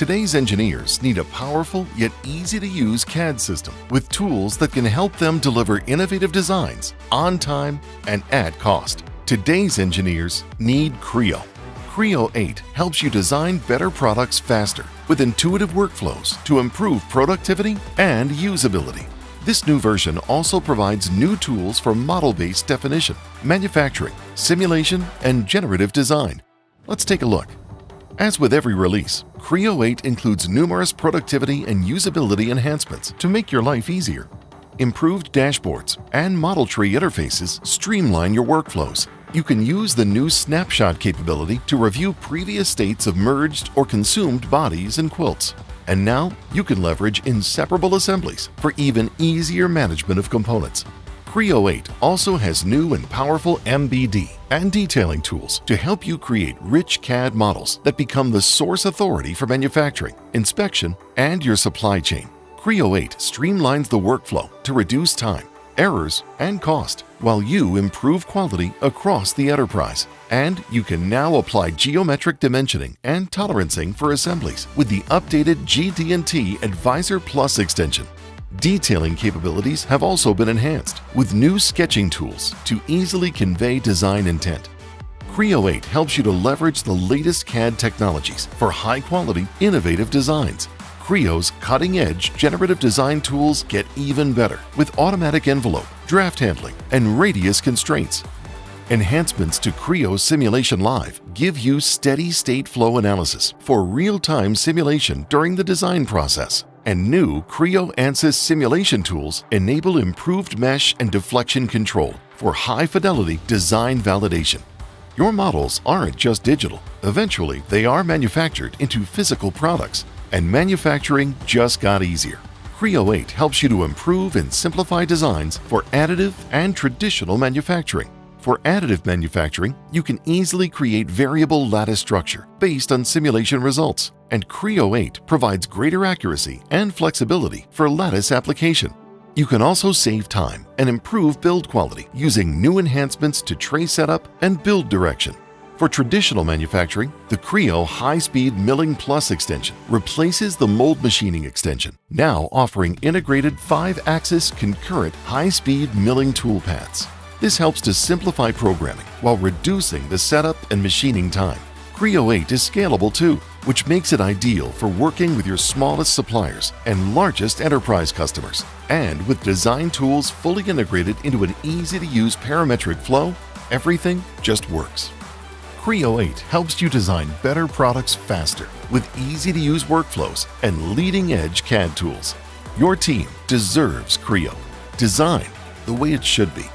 Today's engineers need a powerful yet easy-to-use CAD system with tools that can help them deliver innovative designs on time and at cost. Today's engineers need Creo. Creo 8 helps you design better products faster with intuitive workflows to improve productivity and usability. This new version also provides new tools for model-based definition, manufacturing, simulation, and generative design. Let's take a look. As with every release, Creo 8 includes numerous productivity and usability enhancements to make your life easier. Improved dashboards and model tree interfaces streamline your workflows. You can use the new snapshot capability to review previous states of merged or consumed bodies and quilts. And now you can leverage inseparable assemblies for even easier management of components. Creo 8 also has new and powerful MBD and detailing tools to help you create rich CAD models that become the source authority for manufacturing, inspection, and your supply chain. Creo 8 streamlines the workflow to reduce time, errors, and cost, while you improve quality across the enterprise. And you can now apply geometric dimensioning and tolerancing for assemblies with the updated GD&T Advisor Plus extension. Detailing capabilities have also been enhanced with new sketching tools to easily convey design intent. Creo 8 helps you to leverage the latest CAD technologies for high-quality, innovative designs. Creo's cutting-edge generative design tools get even better with automatic envelope, draft handling, and radius constraints Enhancements to Creo Simulation Live give you steady state flow analysis for real-time simulation during the design process. And new Creo ANSYS simulation tools enable improved mesh and deflection control for high-fidelity design validation. Your models aren't just digital. Eventually, they are manufactured into physical products, and manufacturing just got easier. Creo 8 helps you to improve and simplify designs for additive and traditional manufacturing. For additive manufacturing, you can easily create variable lattice structure based on simulation results, and Creo 8 provides greater accuracy and flexibility for lattice application. You can also save time and improve build quality using new enhancements to tray setup and build direction. For traditional manufacturing, the Creo High-Speed Milling Plus extension replaces the mold machining extension, now offering integrated 5-axis concurrent high-speed milling toolpaths. This helps to simplify programming while reducing the setup and machining time. Creo 8 is scalable too, which makes it ideal for working with your smallest suppliers and largest enterprise customers. And with design tools fully integrated into an easy-to-use parametric flow, everything just works. Creo 8 helps you design better products faster with easy-to-use workflows and leading-edge CAD tools. Your team deserves Creo. Design the way it should be.